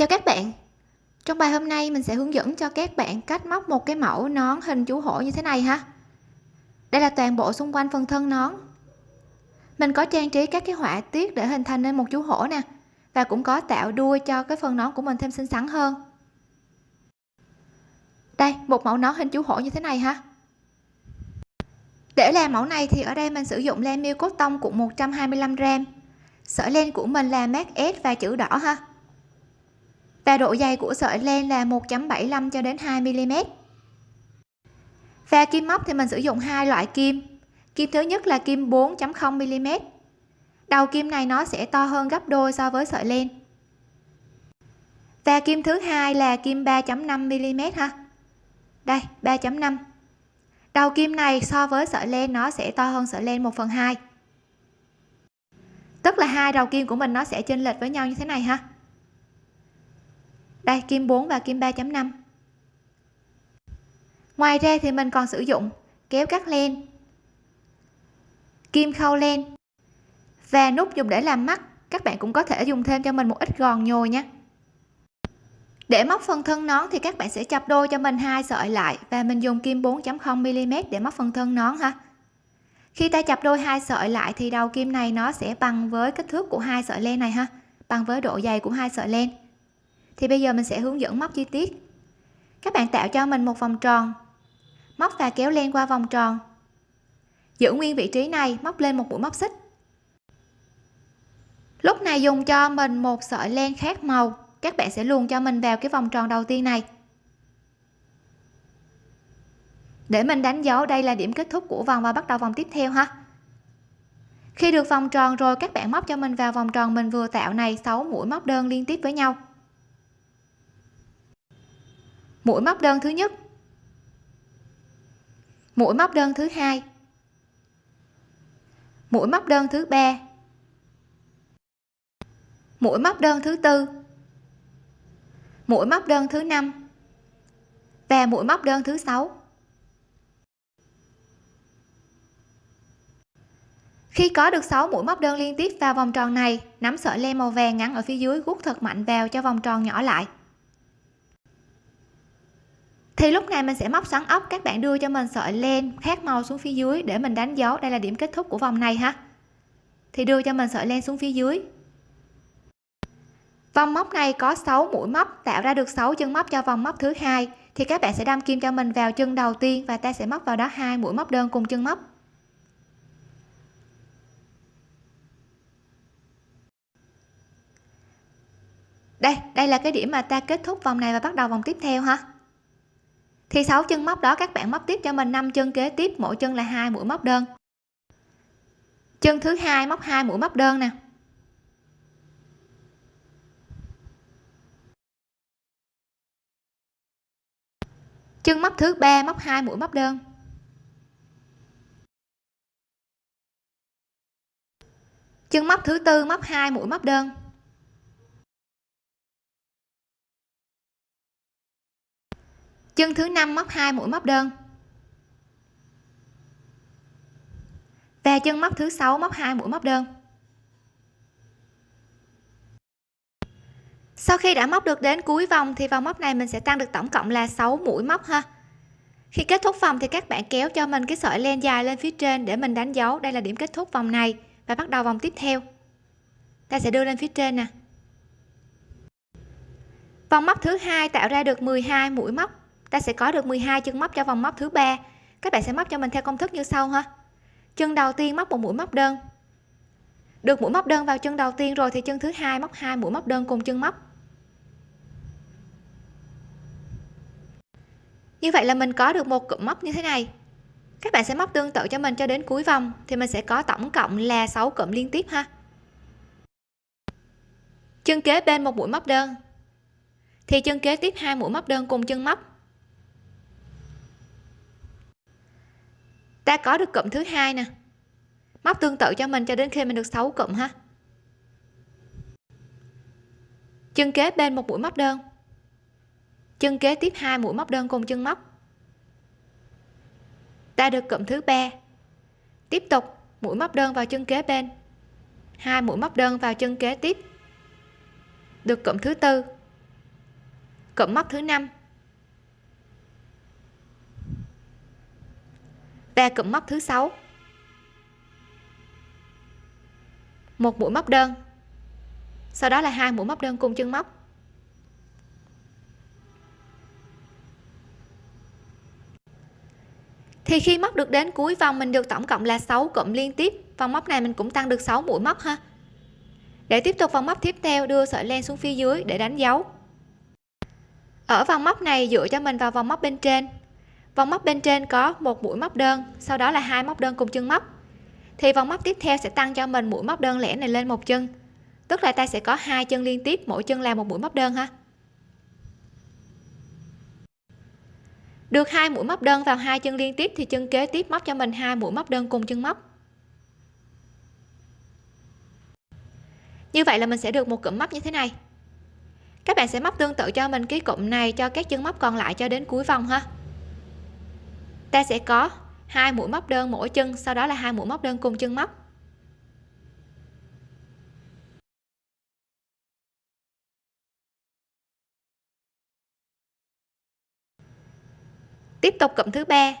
chào các bạn. Trong bài hôm nay, mình sẽ hướng dẫn cho các bạn cách móc một cái mẫu nón hình chú hổ như thế này ha. Đây là toàn bộ xung quanh phần thân nón. Mình có trang trí các cái họa tiết để hình thành nên một chú hổ nè, và cũng có tạo đuôi cho cái phần nón của mình thêm xinh xắn hơn. Đây, một mẫu nón hình chú hổ như thế này ha. Để làm mẫu này thì ở đây mình sử dụng len miêu cốt tông của 125 gram. Sợi len của mình là mát S và chữ đỏ ha và độ dày của sợi len là 1.75 cho đến 2 mm và kim móc thì mình sử dụng hai loại kim. Kim thứ nhất là kim 4.0 mm đầu kim này nó sẽ to hơn gấp đôi so với sợi len. Và kim thứ hai là kim 3.5 mm ha. Đây 3.5 đầu kim này so với sợi len nó sẽ to hơn sợi len 1 phần 2 tức là hai đầu kim của mình nó sẽ chênh lệch với nhau như thế này ha đây, kim 4 và kim 3.5 ngoài ra thì mình còn sử dụng kéo cắt len, kim khâu len và nút dùng để làm mắt. Các bạn cũng có thể dùng thêm cho mình một ít gòn nhồi nhé để móc phần thân nón thì các bạn sẽ chập đôi cho mình hai sợi lại và mình dùng kim 4.0 mm để móc phần thân nón ha. Khi ta chập đôi hai sợi lại thì đầu kim này nó sẽ bằng với kích thước của hai sợi len này ha, bằng với độ dày của hai sợi len thì bây giờ mình sẽ hướng dẫn móc chi tiết. Các bạn tạo cho mình một vòng tròn. Móc và kéo len qua vòng tròn. Giữ nguyên vị trí này, móc lên một mũi móc xích. Lúc này dùng cho mình một sợi len khác màu. Các bạn sẽ luồn cho mình vào cái vòng tròn đầu tiên này. Để mình đánh dấu đây là điểm kết thúc của vòng và bắt đầu vòng tiếp theo ha. Khi được vòng tròn rồi, các bạn móc cho mình vào vòng tròn mình vừa tạo này 6 mũi móc đơn liên tiếp với nhau mũi móc đơn thứ nhất. Mũi móc đơn thứ hai. Mũi móc đơn thứ ba. Mũi móc đơn thứ tư. Mũi móc đơn thứ năm. Và mũi móc đơn thứ sáu. Khi có được 6 mũi móc đơn liên tiếp vào vòng tròn này, nắm sợi len màu vàng ngắn ở phía dưới gút thật mạnh vào cho vòng tròn nhỏ lại thì lúc này mình sẽ móc xoắn ốc, các bạn đưa cho mình sợi len khác màu xuống phía dưới để mình đánh dấu. Đây là điểm kết thúc của vòng này ha. Thì đưa cho mình sợi len xuống phía dưới. Vòng móc này có 6 mũi móc, tạo ra được 6 chân móc cho vòng móc thứ hai. Thì các bạn sẽ đâm kim cho mình vào chân đầu tiên và ta sẽ móc vào đó hai mũi móc đơn cùng chân móc. Đây đây là cái điểm mà ta kết thúc vòng này và bắt đầu vòng tiếp theo ha thì 6 chân móc đó các bạn móc tiếp cho mình 5 chân kế tiếp, mỗi chân là hai mũi móc đơn. Chân thứ hai móc hai mũi móc đơn nè. Chân móc thứ ba móc hai mũi móc đơn. Chân móc thứ tư móc hai mũi móc đơn. Chân thứ năm móc hai mũi móc đơn. Và chân móc thứ sáu móc hai mũi móc đơn. Sau khi đã móc được đến cuối vòng thì vòng móc này mình sẽ tăng được tổng cộng là 6 mũi móc ha. Khi kết thúc vòng thì các bạn kéo cho mình cái sợi len dài lên phía trên để mình đánh dấu. Đây là điểm kết thúc vòng này. Và bắt đầu vòng tiếp theo. Ta sẽ đưa lên phía trên nè. Vòng móc thứ hai tạo ra được 12 mũi móc ta sẽ có được 12 chân móc cho vòng móc thứ ba. Các bạn sẽ móc cho mình theo công thức như sau ha. Chân đầu tiên móc một mũi móc đơn. Được mũi móc đơn vào chân đầu tiên rồi thì chân thứ hai móc hai mũi móc đơn cùng chân móc. Như vậy là mình có được một cụm móc như thế này. Các bạn sẽ móc tương tự cho mình cho đến cuối vòng thì mình sẽ có tổng cộng là 6 cụm liên tiếp ha. Chân kế bên một mũi móc đơn. Thì chân kế tiếp hai mũi móc đơn cùng chân móc. Ta có được cụm thứ hai nè. Móc tương tự cho mình cho đến khi mình được 6 cụm ha. Chân kế bên một mũi móc đơn. Chân kế tiếp hai mũi móc đơn cùng chân móc. Ta được cụm thứ ba. Tiếp tục, mũi móc đơn vào chân kế bên. Hai mũi móc đơn vào chân kế tiếp. Được cụm thứ tư. Cụm móc thứ năm. Và cụm móc thứ sáu. Một mũi móc đơn. Sau đó là hai mũi móc đơn cùng chân móc. Thì khi móc được đến cuối vòng, mình được tổng cộng là 6 cụm liên tiếp. Vòng móc này mình cũng tăng được 6 mũi móc ha. Để tiếp tục vòng móc tiếp theo, đưa sợi len xuống phía dưới để đánh dấu. Ở vòng móc này, dựa cho mình vào vòng móc bên trên vòng móc bên trên có một mũi móc đơn, sau đó là hai móc đơn cùng chân móc. Thì vòng móc tiếp theo sẽ tăng cho mình mũi móc đơn lẻ này lên một chân. Tức là ta sẽ có hai chân liên tiếp, mỗi chân là một mũi móc đơn ha. Được hai mũi móc đơn vào hai chân liên tiếp thì chân kế tiếp móc cho mình hai mũi móc đơn cùng chân móc. Như vậy là mình sẽ được một cụm móc như thế này. Các bạn sẽ móc tương tự cho mình cái cụm này cho các chân móc còn lại cho đến cuối vòng ha ta sẽ có hai mũi móc đơn mỗi chân, sau đó là hai mũi móc đơn cùng chân móc. Tiếp tục cụm thứ ba.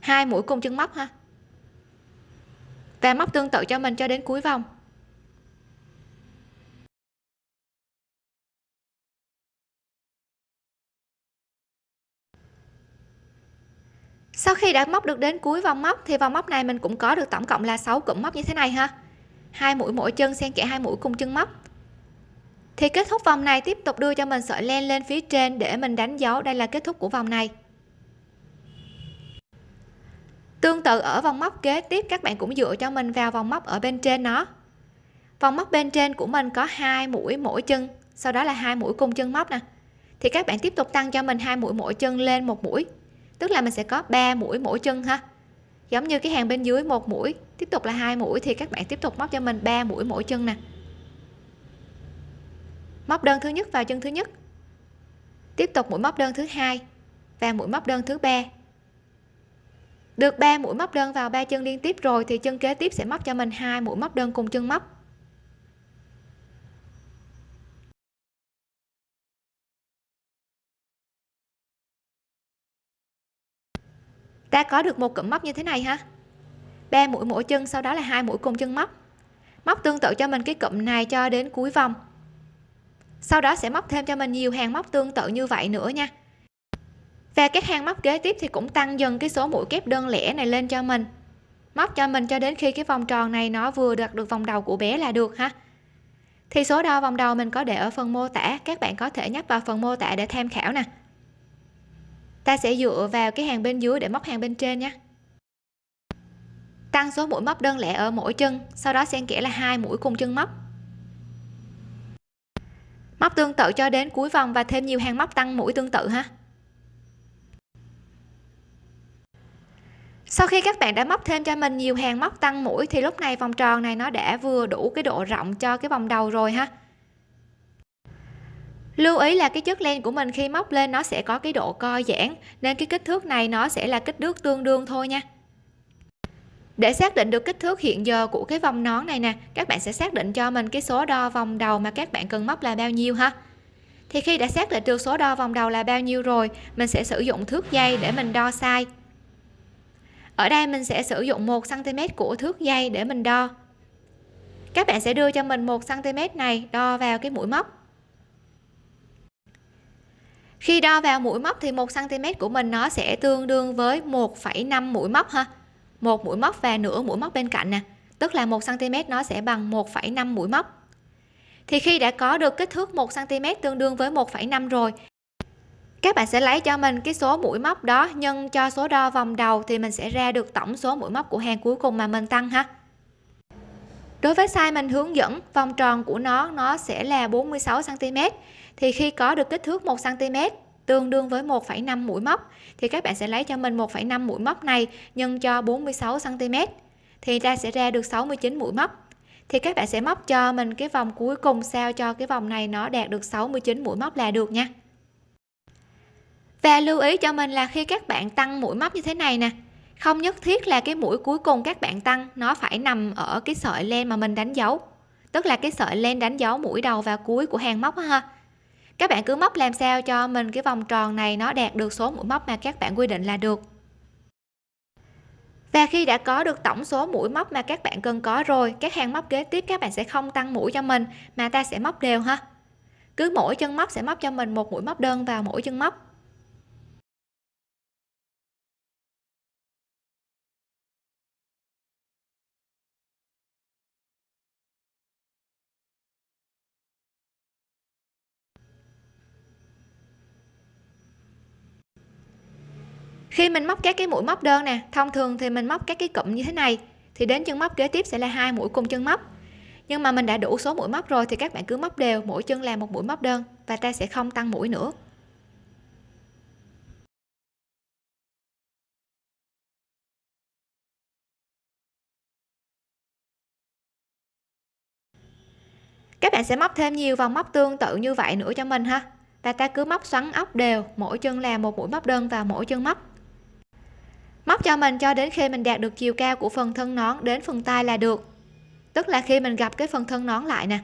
Hai mũi cùng chân móc ha. Và móc tương tự cho mình cho đến cuối vòng. Sau khi đã móc được đến cuối vòng móc, thì vòng móc này mình cũng có được tổng cộng là 6 cụm móc như thế này ha. Hai mũi mỗi chân xen kẽ hai mũi cùng chân móc. Thì kết thúc vòng này, tiếp tục đưa cho mình sợi len lên phía trên để mình đánh dấu. Đây là kết thúc của vòng này. Tương tự ở vòng móc kế tiếp, các bạn cũng dựa cho mình vào vòng móc ở bên trên nó. Vòng móc bên trên của mình có hai mũi mỗi chân, sau đó là hai mũi cùng chân móc nè. Thì các bạn tiếp tục tăng cho mình hai mũi mỗi chân lên một mũi tức là mình sẽ có 3 mũi mỗi chân ha. Giống như cái hàng bên dưới một mũi, tiếp tục là hai mũi thì các bạn tiếp tục móc cho mình 3 mũi mỗi chân nè. Móc đơn thứ nhất vào chân thứ nhất. Tiếp tục mũi móc đơn thứ hai và mũi móc đơn thứ ba. Được 3 mũi móc đơn vào ba chân liên tiếp rồi thì chân kế tiếp sẽ móc cho mình hai mũi móc đơn cùng chân móc. Ta có được một cụm móc như thế này ha ba mũi mỗi chân, sau đó là hai mũi cùng chân móc. Móc tương tự cho mình cái cụm này cho đến cuối vòng. Sau đó sẽ móc thêm cho mình nhiều hàng móc tương tự như vậy nữa nha. Và các hàng móc kế tiếp thì cũng tăng dần cái số mũi kép đơn lẻ này lên cho mình. Móc cho mình cho đến khi cái vòng tròn này nó vừa đạt được vòng đầu của bé là được ha. Thì số đo vòng đầu mình có để ở phần mô tả, các bạn có thể nhấp vào phần mô tả để tham khảo nè ta sẽ dựa vào cái hàng bên dưới để móc hàng bên trên nhé. Tăng số mũi móc đơn lẻ ở mỗi chân, sau đó xen kẽ là hai mũi cùng chân móc. Móc tương tự cho đến cuối vòng và thêm nhiều hàng móc tăng mũi tương tự ha. Sau khi các bạn đã móc thêm cho mình nhiều hàng móc tăng mũi thì lúc này vòng tròn này nó đã vừa đủ cái độ rộng cho cái vòng đầu rồi ha lưu ý là cái chất len của mình khi móc lên nó sẽ có cái độ co giãn, nên cái kích thước này nó sẽ là kích thước tương đương thôi nha. Để xác định được kích thước hiện giờ của cái vòng nón này nè, các bạn sẽ xác định cho mình cái số đo vòng đầu mà các bạn cần móc là bao nhiêu ha. Thì khi đã xác định được số đo vòng đầu là bao nhiêu rồi, mình sẽ sử dụng thước dây để mình đo sai ở đây mình sẽ sử dụng 1 cm của thước dây để mình đo. Các bạn sẽ đưa cho mình 1 cm này đo vào cái mũi móc khi đo vào mũi móc thì 1 cm của mình nó sẽ tương đương với 1,5 mũi móc ha. Một mũi móc và nửa mũi móc bên cạnh nè. Tức là 1 cm nó sẽ bằng 1,5 mũi móc. Thì khi đã có được kích thước 1 cm tương đương với 1,5 rồi các bạn sẽ lấy cho mình cái số mũi móc đó nhân cho số đo vòng đầu thì mình sẽ ra được tổng số mũi móc của hàng cuối cùng mà mình tăng ha. Đối với size mình hướng dẫn vòng tròn của nó nó sẽ là 46 cm thì khi có được kích thước 1 cm tương đương với 1,5 mũi móc thì các bạn sẽ lấy cho mình 1,5 mũi móc này nhân cho 46 cm thì ta sẽ ra được 69 mũi móc. Thì các bạn sẽ móc cho mình cái vòng cuối cùng sao cho cái vòng này nó đạt được 69 mũi móc là được nha. Và lưu ý cho mình là khi các bạn tăng mũi móc như thế này nè không nhất thiết là cái mũi cuối cùng các bạn tăng nó phải nằm ở cái sợi len mà mình đánh dấu. Tức là cái sợi len đánh dấu mũi đầu và cuối của hàng móc ha các bạn cứ móc làm sao cho mình cái vòng tròn này nó đạt được số mũi móc mà các bạn quy định là được. Và khi đã có được tổng số mũi móc mà các bạn cần có rồi, các hàng móc kế tiếp các bạn sẽ không tăng mũi cho mình, mà ta sẽ móc đều ha. Cứ mỗi chân móc sẽ móc cho mình một mũi móc đơn vào mỗi chân móc. Khi mình móc các cái mũi móc đơn nè, thông thường thì mình móc các cái cụm như thế này, thì đến chân móc kế tiếp sẽ là hai mũi cùng chân móc. Nhưng mà mình đã đủ số mũi móc rồi thì các bạn cứ móc đều, mỗi chân làm một mũi móc đơn và ta sẽ không tăng mũi nữa. Các bạn sẽ móc thêm nhiều vòng móc tương tự như vậy nữa cho mình ha. Và ta cứ móc xoắn ốc đều, mỗi chân làm một mũi móc đơn vào mỗi chân móc móc cho mình cho đến khi mình đạt được chiều cao của phần thân nón đến phần tay là được. Tức là khi mình gặp cái phần thân nón lại nè.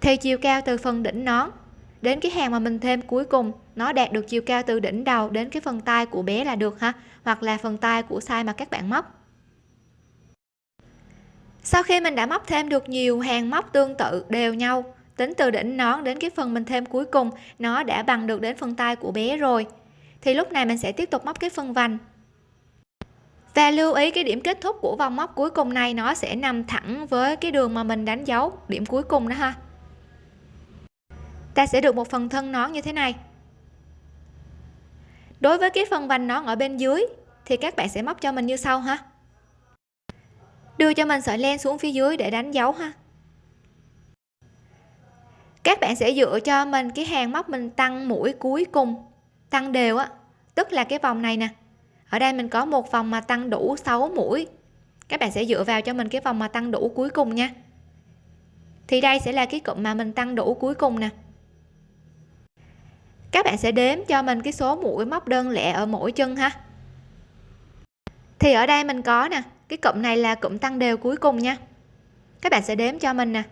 Thì chiều cao từ phần đỉnh nón đến cái hàng mà mình thêm cuối cùng, nó đạt được chiều cao từ đỉnh đầu đến cái phần tay của bé là được ha, hoặc là phần tay của size mà các bạn móc. Sau khi mình đã móc thêm được nhiều hàng móc tương tự đều nhau, tính từ đỉnh nón đến cái phần mình thêm cuối cùng, nó đã bằng được đến phần tay của bé rồi. Thì lúc này mình sẽ tiếp tục móc cái phần vành và lưu ý cái điểm kết thúc của vòng móc cuối cùng này, nó sẽ nằm thẳng với cái đường mà mình đánh dấu điểm cuối cùng đó ha. Ta sẽ được một phần thân nón như thế này. Đối với cái phần vành nón ở bên dưới, thì các bạn sẽ móc cho mình như sau ha. Đưa cho mình sợi len xuống phía dưới để đánh dấu ha. Các bạn sẽ dựa cho mình cái hàng móc mình tăng mũi cuối cùng, tăng đều á, tức là cái vòng này nè ở đây mình có một vòng mà tăng đủ 6 mũi. Các bạn sẽ dựa vào cho mình cái vòng mà tăng đủ cuối cùng nha. Thì đây sẽ là cái cụm mà mình tăng đủ cuối cùng nè. Các bạn sẽ đếm cho mình cái số mũi móc đơn lẻ ở mỗi chân ha. Thì ở đây mình có nè, cái cụm này là cụm tăng đều cuối cùng nha. Các bạn sẽ đếm cho mình nè.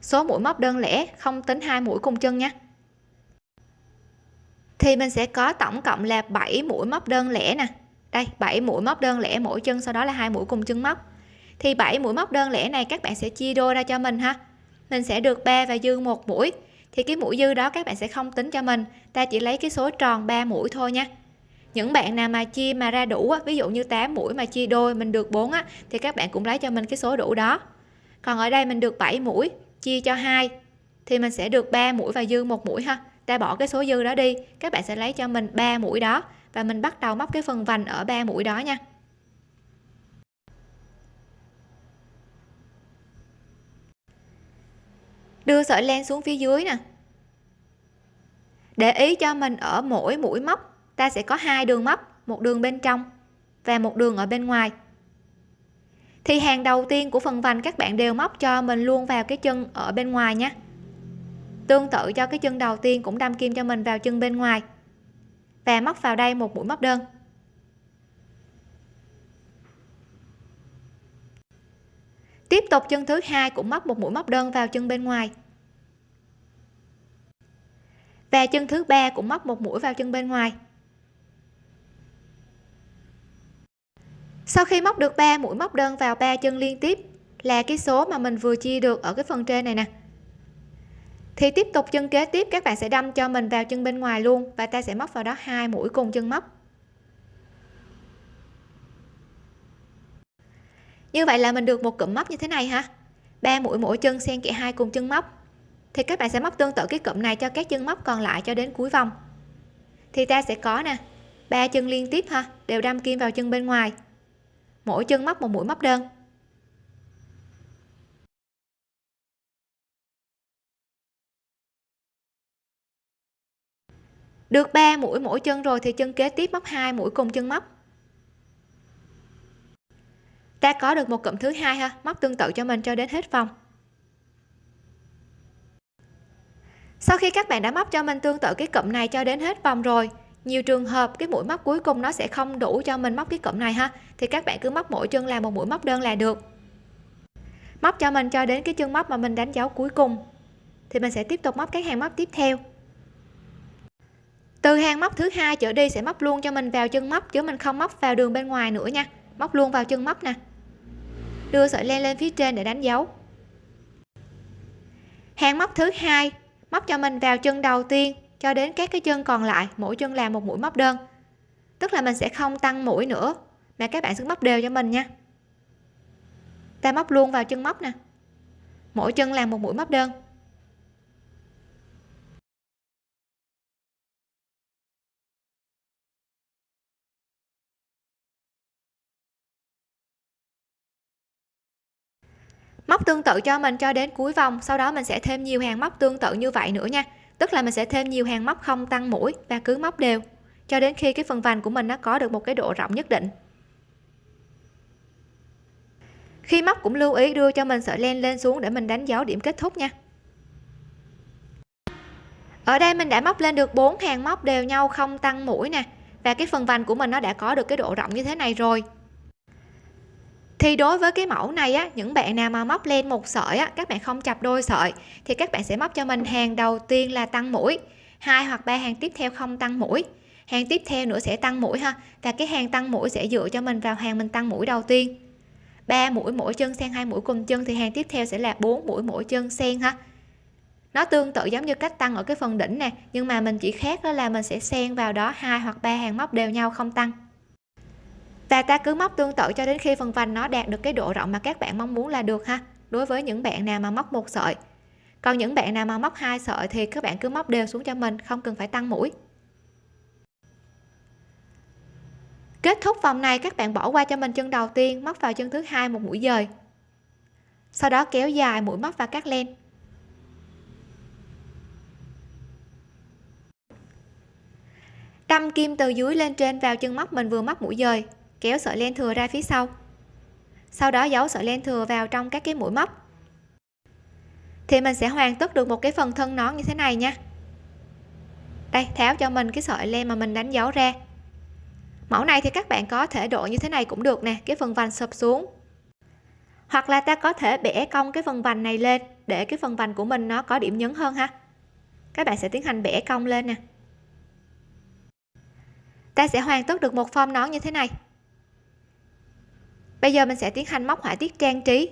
Số mũi móc đơn lẻ không tính hai mũi cùng chân nha thì mình sẽ có tổng cộng là 7 mũi móc đơn lẻ nè. Đây 7 mũi móc đơn lẻ mỗi chân, sau đó là hai mũi cùng chân móc. Thì 7 mũi móc đơn lẻ này các bạn sẽ chia đôi ra cho mình ha. Mình sẽ được 3 và dư một mũi. Thì cái mũi dư đó các bạn sẽ không tính cho mình. Ta chỉ lấy cái số tròn 3 mũi thôi nha. Những bạn nào mà chia mà ra đủ ví dụ như 8 mũi mà chia đôi, mình được 4 á, thì các bạn cũng lấy cho mình cái số đủ đó. Còn ở đây mình được 7 mũi, chia cho 2 thì mình sẽ được 3 mũi và dư một mũi ha ta bỏ cái số dư đó đi, các bạn sẽ lấy cho mình 3 mũi đó. Và mình bắt đầu móc cái phần vành ở 3 mũi đó nha. Đưa sợi len xuống phía dưới nè. Để ý cho mình ở mỗi mũi móc, ta sẽ có hai đường móc, một đường bên trong và một đường ở bên ngoài. Thì hàng đầu tiên của phần vành các bạn đều móc cho mình luôn vào cái chân ở bên ngoài nhé tương tự cho cái chân đầu tiên cũng đâm kim cho mình vào chân bên ngoài. Và móc vào đây một mũi móc đơn. Tiếp tục chân thứ hai cũng móc một mũi móc đơn vào chân bên ngoài. Và chân thứ ba cũng móc một mũi vào chân bên ngoài. Sau khi móc được 3 mũi móc đơn vào ba chân liên tiếp là cái số mà mình vừa chia được ở cái phần trên này nè thì tiếp tục chân kế tiếp, các bạn sẽ đâm cho mình vào chân bên ngoài luôn và ta sẽ móc vào đó hai mũi cùng chân móc. Như vậy là mình được một cụm móc như thế này ha ba mũi mỗi chân xen kẽ hai cùng chân móc. Thì các bạn sẽ móc tương tự cái cụm này cho các chân móc còn lại cho đến cuối vòng. Thì ta sẽ có nè, ba chân liên tiếp ha, đều đâm kim vào chân bên ngoài. Mỗi chân móc một mũi móc đơn. Được 3 mũi mỗi chân rồi thì chân kế tiếp móc hai mũi cùng chân móc. Ta có được một cụm thứ hai ha, móc tương tự cho mình cho đến hết vòng. Sau khi các bạn đã móc cho mình tương tự cái cụm này cho đến hết vòng rồi, nhiều trường hợp cái mũi móc cuối cùng nó sẽ không đủ cho mình móc cái cụm này ha, thì các bạn cứ móc mỗi chân làm một mũi móc đơn là được. Móc cho mình cho đến cái chân móc mà mình đánh dấu cuối cùng, thì mình sẽ tiếp tục móc các hàng móc tiếp theo từ hàng móc thứ hai trở đi sẽ móc luôn cho mình vào chân móc chứ mình không móc vào đường bên ngoài nữa nha. Móc luôn vào chân móc nè. Đưa sợi len lên phía trên để đánh dấu. Hàng móc thứ hai, móc cho mình vào chân đầu tiên cho đến các cái chân còn lại, mỗi chân làm một mũi móc đơn. Tức là mình sẽ không tăng mũi nữa, mà các bạn sẽ móc đều cho mình nha. Ta móc luôn vào chân móc nè. Mỗi chân làm một mũi móc đơn. Móc tương tự cho mình cho đến cuối vòng, sau đó mình sẽ thêm nhiều hàng móc tương tự như vậy nữa nha. Tức là mình sẽ thêm nhiều hàng móc không tăng mũi và cứ móc đều, cho đến khi cái phần vành của mình nó có được một cái độ rộng nhất định. Khi móc cũng lưu ý đưa cho mình sợi len lên xuống để mình đánh dấu điểm kết thúc nha. Ở đây mình đã móc lên được bốn hàng móc đều nhau không tăng mũi nè, và cái phần vành của mình nó đã có được cái độ rộng như thế này rồi thì đối với cái mẫu này á, những bạn nào mà móc lên một sợi á, các bạn không chập đôi sợi, thì các bạn sẽ móc cho mình hàng đầu tiên là tăng mũi, hai hoặc ba hàng tiếp theo không tăng mũi. Hàng tiếp theo nữa sẽ tăng mũi ha, và cái hàng tăng mũi sẽ dựa cho mình vào hàng mình tăng mũi đầu tiên. 3 mũi mỗi chân xen hai mũi cùng chân, thì hàng tiếp theo sẽ là 4 mũi mỗi chân xen ha. Nó tương tự giống như cách tăng ở cái phần đỉnh nè, nhưng mà mình chỉ khác đó là mình sẽ xen vào đó, hai hoặc ba hàng móc đều nhau không tăng và ta cứ móc tương tự cho đến khi phần vành nó đạt được cái độ rộng mà các bạn mong muốn là được ha. Đối với những bạn nào mà móc một sợi. Còn những bạn nào mà móc hai sợi thì các bạn cứ móc đều xuống cho mình, không cần phải tăng mũi. Kết thúc vòng này, các bạn bỏ qua cho mình chân đầu tiên, móc vào chân thứ hai một mũi dời. Sau đó kéo dài mũi móc và cắt len. Đâm kim từ dưới lên trên vào chân móc mình vừa móc mũi dời kéo sợi len thừa ra phía sau. Sau đó giấu sợi len thừa vào trong các cái mũi móc. Thì mình sẽ hoàn tất được một cái phần thân nón như thế này nha. Đây, tháo cho mình cái sợi len mà mình đánh dấu ra. Mẫu này thì các bạn có thể độ như thế này cũng được nè, cái phần vành sụp xuống. Hoặc là ta có thể bẻ cong cái phần vành này lên, để cái phần vành của mình nó có điểm nhấn hơn ha. Các bạn sẽ tiến hành bẻ cong lên nè. Ta sẽ hoàn tất được một form nón như thế này bây giờ mình sẽ tiến hành móc họa tiết trang trí.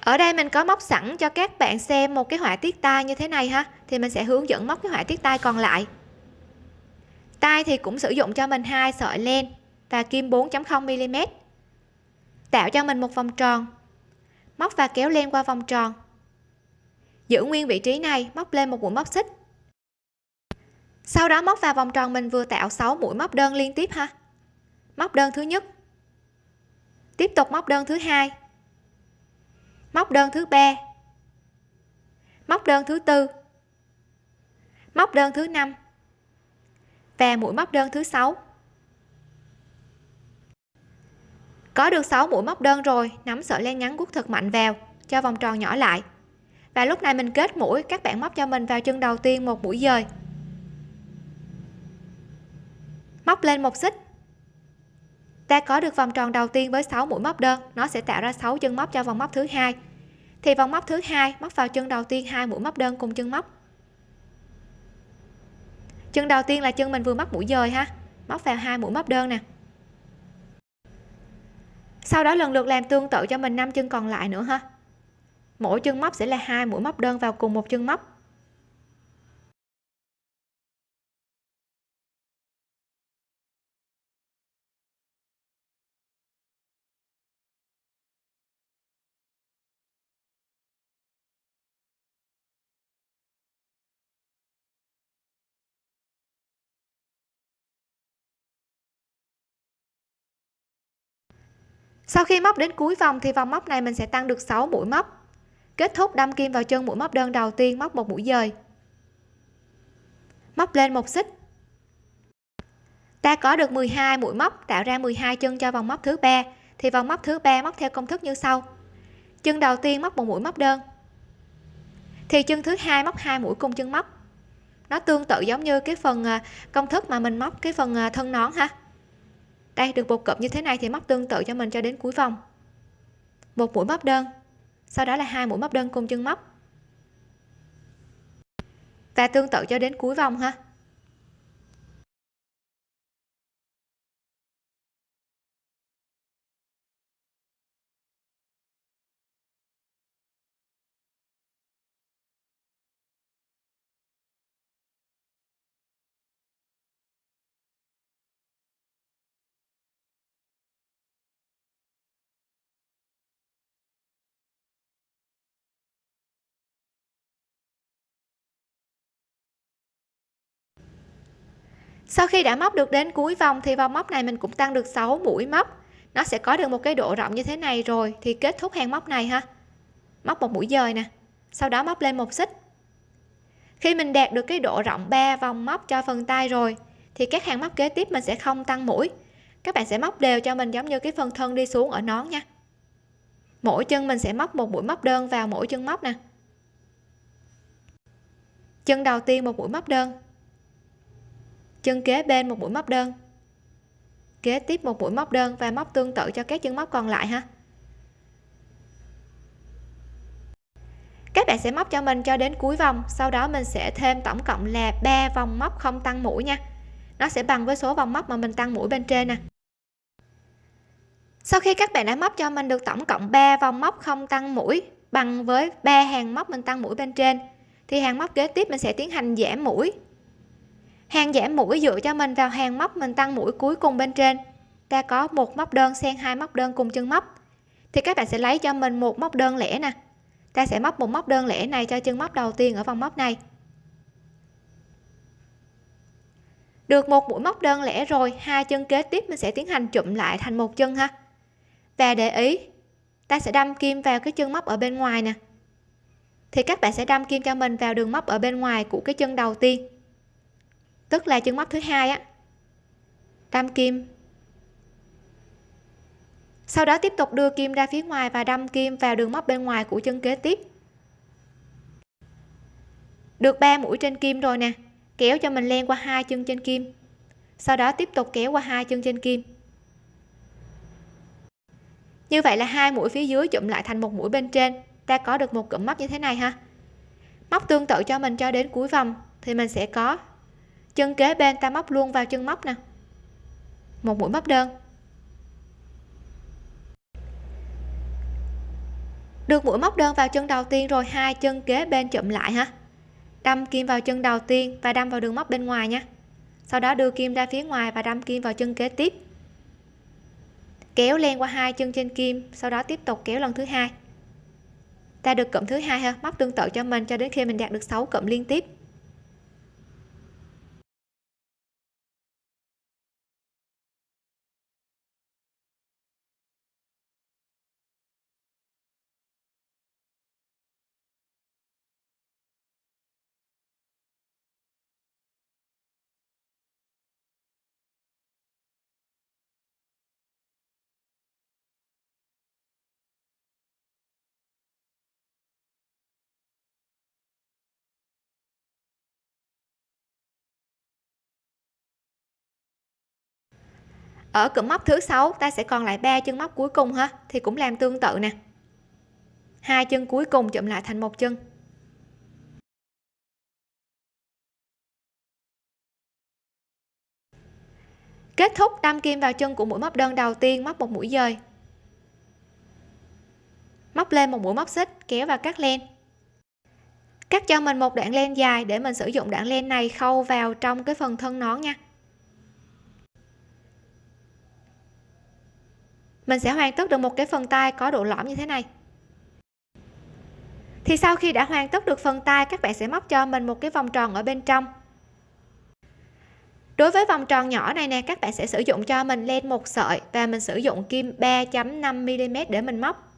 Ở đây mình có móc sẵn cho các bạn xem một cái họa tiết tay như thế này ha. Thì mình sẽ hướng dẫn móc cái họa tiết tay còn lại. Tay thì cũng sử dụng cho mình hai sợi len và kim 4.0 mm. Tạo cho mình một vòng tròn. Móc và kéo len qua vòng tròn. Giữ nguyên vị trí này, móc lên một mũi móc xích. Sau đó móc vào vòng tròn mình vừa tạo 6 mũi móc đơn liên tiếp ha móc đơn thứ nhất. Tiếp tục móc đơn thứ hai. Móc đơn thứ ba. Móc đơn thứ tư. Móc đơn thứ năm. Và mũi móc đơn thứ sáu. Có được 6 mũi móc đơn rồi, nắm sợi len ngắn guốc thật mạnh vào, cho vòng tròn nhỏ lại. Và lúc này mình kết mũi, các bạn móc cho mình vào chân đầu tiên một mũi dời. Móc lên một xích ta có được vòng tròn đầu tiên với 6 mũi móc đơn. Nó sẽ tạo ra 6 chân móc cho vòng móc thứ hai. Thì vòng móc thứ hai móc vào chân đầu tiên hai mũi móc đơn cùng chân móc. Chân đầu tiên là chân mình vừa móc mũi dời ha. Móc vào hai mũi móc đơn nè. Sau đó lần lượt làm tương tự cho mình năm chân còn lại nữa ha. Mỗi chân móc sẽ là hai mũi móc đơn vào cùng một chân móc. Sau khi móc đến cuối vòng thì vòng móc này mình sẽ tăng được 6 mũi móc. Kết thúc đâm kim vào chân mũi móc đơn đầu tiên móc một mũi dời. Móc lên một xích. Ta có được 12 mũi móc, tạo ra 12 chân cho vòng móc thứ ba. Thì vòng móc thứ ba móc theo công thức như sau. Chân đầu tiên móc một mũi móc đơn. Thì chân thứ hai móc hai mũi cùng chân móc. Nó tương tự giống như cái phần à, công thức mà mình móc, cái phần à, thân nón ha đây được một cụm như thế này thì móc tương tự cho mình cho đến cuối vòng. Một mũi móc đơn. Sau đó là hai mũi móc đơn cùng chân móc. Và tương tự cho đến cuối vòng ha. Sau khi đã móc được đến cuối vòng thì vòng móc này mình cũng tăng được 6 mũi móc. Nó sẽ có được một cái độ rộng như thế này rồi thì kết thúc hàng móc này ha. Móc một mũi dời nè, sau đó móc lên một xích. Khi mình đạt được cái độ rộng 3 vòng móc cho phần tay rồi thì các hàng móc kế tiếp mình sẽ không tăng mũi. Các bạn sẽ móc đều cho mình giống như cái phần thân đi xuống ở nón nha. Mỗi chân mình sẽ móc một mũi móc đơn vào mỗi chân móc nè. Chân đầu tiên một mũi móc đơn chân kế bên một mũi móc đơn. Kế tiếp một mũi móc đơn và móc tương tự cho các chân móc còn lại ha. Các bạn sẽ móc cho mình cho đến cuối vòng, sau đó mình sẽ thêm tổng cộng là 3 vòng móc không tăng mũi nha. Nó sẽ bằng với số vòng móc mà mình tăng mũi bên trên nè. Sau khi các bạn đã móc cho mình được tổng cộng 3 vòng móc không tăng mũi bằng với 3 hàng móc mình tăng mũi bên trên, thì hàng móc kế tiếp mình sẽ tiến hành giảm mũi hàng giảm mũi dựa cho mình vào hàng móc, mình tăng mũi cuối cùng bên trên. Ta có một móc đơn xen hai móc đơn cùng chân móc. Thì các bạn sẽ lấy cho mình một móc đơn lẻ nè. Ta sẽ móc một móc đơn lẻ này cho chân móc đầu tiên ở vòng móc này. Được một mũi móc đơn lẻ rồi, hai chân kế tiếp mình sẽ tiến hành chụm lại thành một chân ha. Và để ý, ta sẽ đâm kim vào cái chân móc ở bên ngoài nè. Thì các bạn sẽ đâm kim cho mình vào đường móc ở bên ngoài của cái chân đầu tiên tức là chân móc thứ hai á. Đâm kim. Sau đó tiếp tục đưa kim ra phía ngoài và đâm kim vào đường móc bên ngoài của chân kế tiếp. Được 3 mũi trên kim rồi nè, kéo cho mình len qua hai chân trên kim. Sau đó tiếp tục kéo qua hai chân trên kim. Như vậy là hai mũi phía dưới chụm lại thành một mũi bên trên. Ta có được một cụm móc như thế này ha. Móc tương tự cho mình cho đến cuối vòng thì mình sẽ có chân kế bên ta móc luôn vào chân móc nè. Một mũi móc đơn. Được mũi móc đơn vào chân đầu tiên rồi, hai chân kế bên chụm lại ha. Đâm kim vào chân đầu tiên và đâm vào đường móc bên ngoài nha. Sau đó đưa kim ra phía ngoài và đâm kim vào chân kế tiếp. Kéo len qua hai chân trên kim, sau đó tiếp tục kéo lần thứ hai. Ta được cụm thứ hai ha, móc tương tự cho mình cho đến khi mình đạt được 6 cụm liên tiếp. Ở cụm móc thứ sáu, ta sẽ còn lại ba chân móc cuối cùng ha, thì cũng làm tương tự nè. Hai chân cuối cùng chụm lại thành một chân. Kết thúc đâm kim vào chân của mũi móc đơn đầu tiên, móc một mũi dời. Móc lên một mũi móc xích, kéo và cắt len. Cắt cho mình một đoạn len dài để mình sử dụng đoạn len này khâu vào trong cái phần thân nón nha. Mình sẽ hoàn tất được một cái phần tay có độ lõm như thế này. Thì sau khi đã hoàn tất được phần tay, các bạn sẽ móc cho mình một cái vòng tròn ở bên trong. Đối với vòng tròn nhỏ này nè, các bạn sẽ sử dụng cho mình len một sợi và mình sử dụng kim 3.5 mm để mình móc.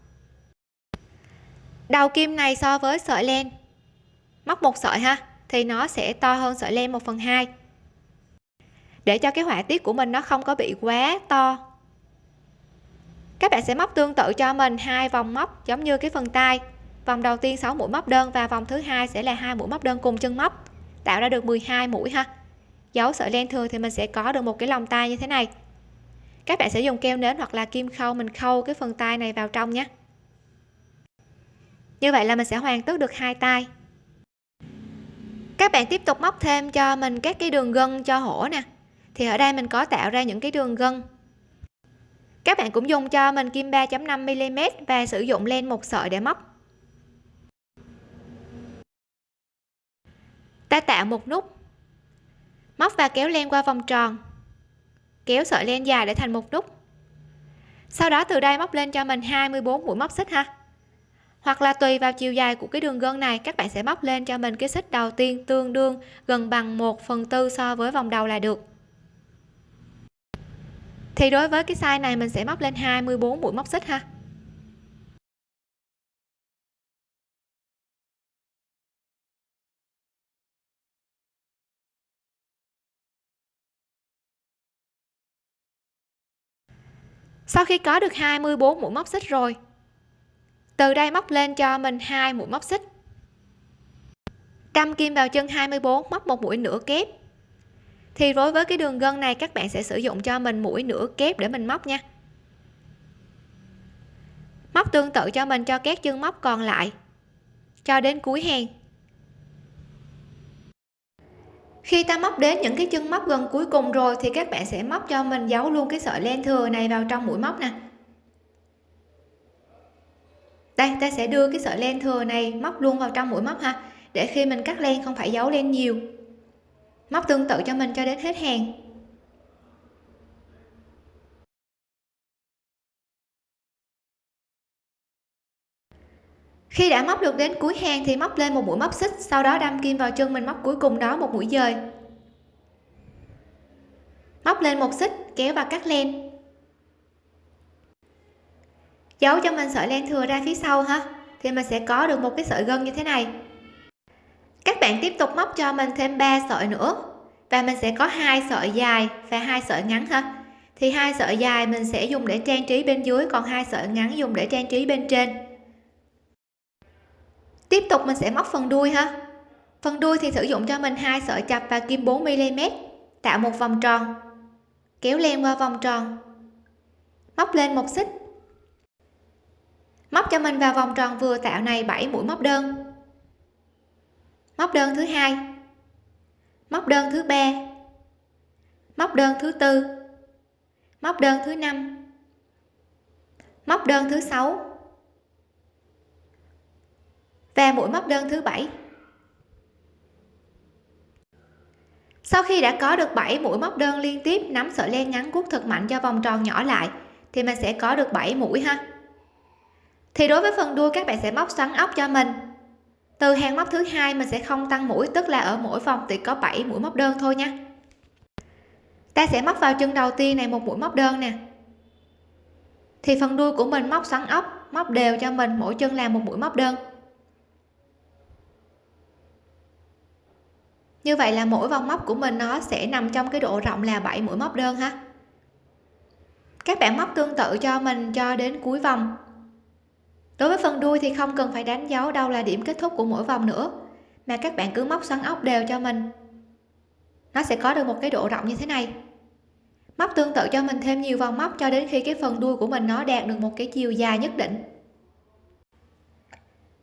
Đầu kim này so với sợi len. Móc một sợi ha, thì nó sẽ to hơn sợi len 1 phần 2 để cho cái họa tiết của mình nó không có bị quá to các bạn sẽ móc tương tự cho mình hai vòng móc giống như cái phần tay. Vòng đầu tiên 6 mũi móc đơn và vòng thứ hai sẽ là hai mũi móc đơn cùng chân móc. Tạo ra được 12 mũi ha. Giấu sợi len thừa thì mình sẽ có được một cái lòng tay như thế này. Các bạn sẽ dùng keo nến hoặc là kim khâu mình khâu cái phần tay này vào trong nhé. Như vậy là mình sẽ hoàn tất được hai tay. Các bạn tiếp tục móc thêm cho mình các cái đường gân cho hổ nè. Thì ở đây mình có tạo ra những cái đường gân các bạn cũng dùng cho mình kim 3.5 mm và sử dụng len một sợi để móc. Ta tạo một nút. Móc và kéo len qua vòng tròn. Kéo sợi len dài để thành một nút. Sau đó từ đây móc lên cho mình 24 mũi móc xích ha. Hoặc là tùy vào chiều dài của cái đường gân này, các bạn sẽ móc lên cho mình cái xích đầu tiên tương đương gần bằng 1 phần tư so với vòng đầu là được thì đối với cái size này mình sẽ móc lên 24 mũi móc xích ha. Sau khi có được 24 mũi móc xích rồi, từ đây móc lên cho mình hai mũi móc xích. Đâm kim vào chân 24 móc một mũi nửa kép thì đối với cái đường gân này, các bạn sẽ sử dụng cho mình mũi nửa kép để mình móc nha. Móc tương tự cho mình, cho các chân móc còn lại, cho đến cuối hàng. Khi ta móc đến những cái chân móc gần cuối cùng rồi, thì các bạn sẽ móc cho mình giấu luôn cái sợi len thừa này vào trong mũi móc nè. Đây, ta sẽ đưa cái sợi len thừa này móc luôn vào trong mũi móc ha, để khi mình cắt len không phải giấu len nhiều móc tương tự cho mình cho đến hết hàng. Khi đã móc được đến cuối hàng thì móc lên một mũi móc xích, sau đó đâm kim vào chân mình móc cuối cùng đó một mũi dời. Móc lên một xích, kéo và cắt len. Giấu cho mình sợi len thừa ra phía sau ha, thì mình sẽ có được một cái sợi gân như thế này các bạn tiếp tục móc cho mình thêm 3 sợi nữa. Và mình sẽ có hai sợi dài và hai sợi ngắn ha. Thì hai sợi dài mình sẽ dùng để trang trí bên dưới, còn hai sợi ngắn dùng để trang trí bên trên. Tiếp tục mình sẽ móc phần đuôi ha. Phần đuôi thì sử dụng cho mình hai sợi chập và kim 4 mm tạo một vòng tròn. Kéo len qua vòng tròn. Móc lên một xích. Móc cho mình vào vòng tròn vừa tạo này 7 mũi móc đơn móc đơn thứ hai. Móc đơn thứ ba. Móc đơn thứ tư. Móc đơn thứ năm. Móc đơn thứ sáu. Và mũi móc đơn thứ bảy. Sau khi đã có được 7 mũi móc đơn liên tiếp, nắm sợi len ngắn cuốc thật mạnh cho vòng tròn nhỏ lại, thì mình sẽ có được 7 mũi ha. Thì đối với phần đuôi, các bạn sẽ móc xoắn ốc cho mình từ hàng móc thứ hai mình sẽ không tăng mũi, tức là ở mỗi vòng thì có 7 mũi móc đơn thôi nha. Ta sẽ móc vào chân đầu tiên này một mũi móc đơn nè. Thì phần đuôi của mình móc xoắn ốc, móc đều cho mình, mỗi chân làm một mũi móc đơn. Như vậy là mỗi vòng móc của mình nó sẽ nằm trong cái độ rộng là 7 mũi móc đơn ha. Các bạn móc tương tự cho mình cho đến cuối vòng đối với phần đuôi thì không cần phải đánh dấu đâu là điểm kết thúc của mỗi vòng nữa, mà các bạn cứ móc xoắn ốc đều cho mình. Nó sẽ có được một cái độ rộng như thế này. Móc tương tự cho mình thêm nhiều vòng móc cho đến khi cái phần đuôi của mình nó đạt được một cái chiều dài nhất định.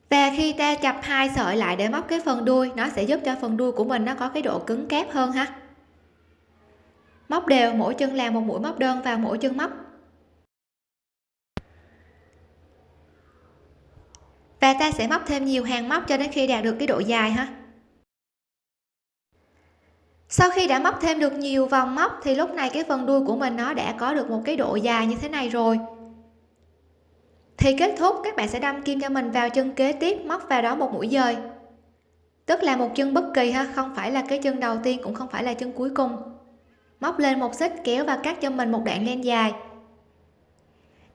Và khi ta chập hai sợi lại để móc cái phần đuôi, nó sẽ giúp cho phần đuôi của mình nó có cái độ cứng cáp hơn ha. Móc đều, mỗi chân làm một mũi móc đơn vào mỗi chân móc. Và ta sẽ móc thêm nhiều hàng móc cho đến khi đạt được cái độ dài ha. Sau khi đã móc thêm được nhiều vòng móc, thì lúc này cái phần đuôi của mình nó đã có được một cái độ dài như thế này rồi. Thì kết thúc, các bạn sẽ đâm kim cho mình vào chân kế tiếp, móc vào đó một mũi dời. Tức là một chân bất kỳ ha, không phải là cái chân đầu tiên, cũng không phải là chân cuối cùng. Móc lên một xích, kéo và cắt cho mình một đoạn len dài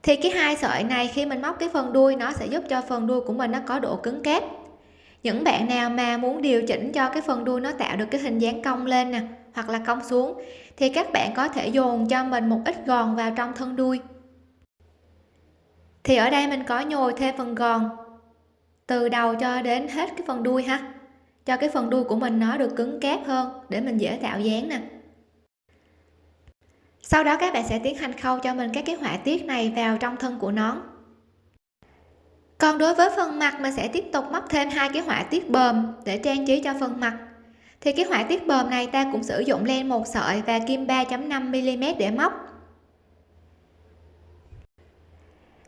thì cái hai sợi này khi mình móc cái phần đuôi, nó sẽ giúp cho phần đuôi của mình nó có độ cứng kép. Những bạn nào mà muốn điều chỉnh cho cái phần đuôi nó tạo được cái hình dáng cong lên nè, hoặc là cong xuống, thì các bạn có thể dồn cho mình một ít gòn vào trong thân đuôi. Thì ở đây mình có nhồi thêm phần gòn, từ đầu cho đến hết cái phần đuôi ha, cho cái phần đuôi của mình nó được cứng cáp hơn để mình dễ tạo dáng nè sau đó các bạn sẽ tiến hành khâu cho mình các cái họa tiết này vào trong thân của nón còn đối với phần mặt, mình sẽ tiếp tục móc thêm hai cái họa tiết bờm để trang trí cho phần mặt. Thì cái họa tiết bờm này ta cũng sử dụng len một sợi và kim 3.5 mm để móc.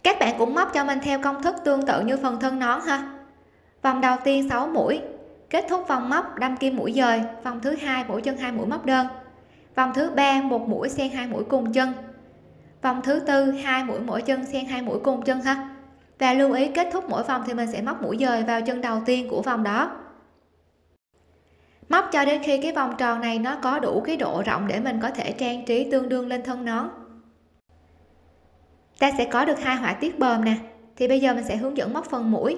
Các bạn cũng móc cho mình theo công thức tương tự như phần thân nón ha. Vòng đầu tiên 6 mũi, kết thúc vòng móc đâm kim mũi dời, vòng thứ hai mũi chân hai mũi móc đơn vòng thứ ba, một mũi xen hai mũi cùng chân. Vòng thứ tư, hai mũi mỗi chân xen hai mũi cùng chân ha. Và lưu ý, kết thúc mỗi vòng thì mình sẽ móc mũi dời vào chân đầu tiên của vòng đó. Móc cho đến khi cái vòng tròn này nó có đủ cái độ rộng để mình có thể trang trí tương đương lên thân nón. Ta sẽ có được hai họa tiết bờm nè. Thì bây giờ mình sẽ hướng dẫn móc phần mũi.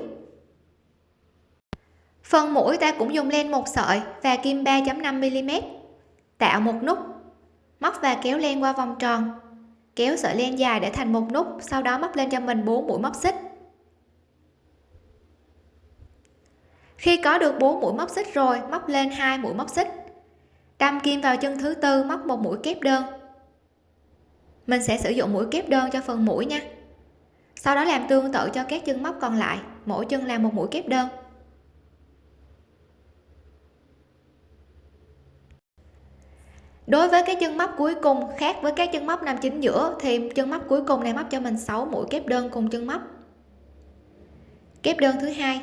Phần mũi ta cũng dùng len một sợi và kim 3.5 mm tạo một nút. Móc và kéo len qua vòng tròn. Kéo sợi len dài để thành một nút, sau đó móc lên cho mình 4 mũi móc xích. Khi có được 4 mũi móc xích rồi, móc lên hai mũi móc xích. Đâm kim vào chân thứ tư, móc một mũi kép đơn. Mình sẽ sử dụng mũi kép đơn cho phần mũi nha. Sau đó làm tương tự cho các chân móc còn lại, mỗi chân làm một mũi kép đơn. Đối với cái chân móc cuối cùng khác với các chân móc nam chính giữa, thì chân móc cuối cùng này móc cho mình 6 mũi kép đơn cùng chân móc. Kép đơn thứ hai.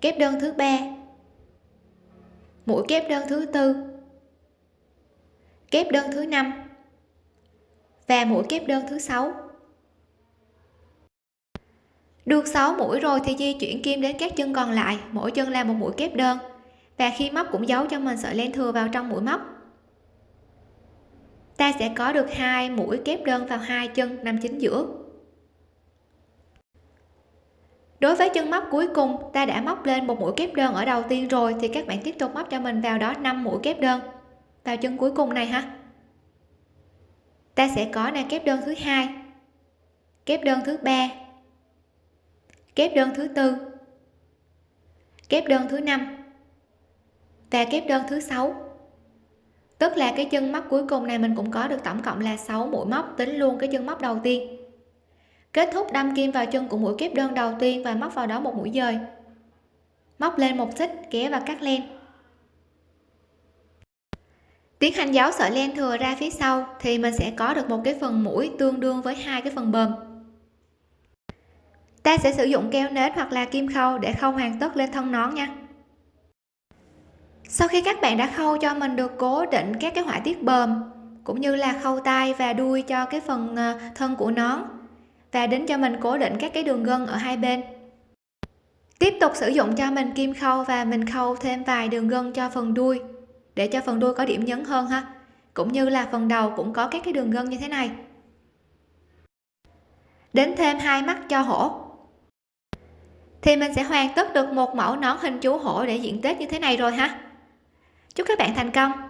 Kép đơn thứ ba. Mũi kép đơn thứ tư. Kép đơn thứ năm. Và mũi kép đơn thứ sáu. Được 6 mũi rồi thì di chuyển kim đến các chân còn lại, mỗi chân là một mũi kép đơn. Và khi móc cũng giấu cho mình sợi len thừa vào trong mũi móc ta sẽ có được hai mũi kép đơn vào hai chân nằm chính giữa. Đối với chân móc cuối cùng, ta đã móc lên một mũi kép đơn ở đầu tiên rồi, thì các bạn tiếp tục móc cho mình vào đó 5 mũi kép đơn vào chân cuối cùng này ha. Ta sẽ có này kép đơn thứ hai, kép đơn thứ ba, kép đơn thứ tư, kép đơn thứ năm và kép đơn thứ sáu tức là cái chân móc cuối cùng này mình cũng có được tổng cộng là 6 mũi móc, tính luôn cái chân móc đầu tiên. Kết thúc đâm kim vào chân của mũi kép đơn đầu tiên và móc vào đó một mũi dời. Móc lên một xích kéo và cắt len. Tiến hành giấu sợi len thừa ra phía sau thì mình sẽ có được một cái phần mũi tương đương với hai cái phần bờm. Ta sẽ sử dụng keo nến hoặc là kim khâu để khâu hoàn tất lên thân nón nha sau khi các bạn đã khâu cho mình được cố định các cái họa tiết bờm cũng như là khâu tay và đuôi cho cái phần ờ, thân của nón, và đến cho mình cố định các cái đường gân ở hai bên. Tiếp tục sử dụng cho mình kim khâu và mình khâu thêm vài đường gân cho phần đuôi, để cho phần đuôi có điểm nhấn hơn ha. Cũng như là phần đầu cũng có các cái đường gân như thế này. Đến thêm hai mắt cho hổ. Thì mình sẽ hoàn tất được một mẫu nón hình chú hổ để diện tết như thế này rồi ha chúc các bạn thành công.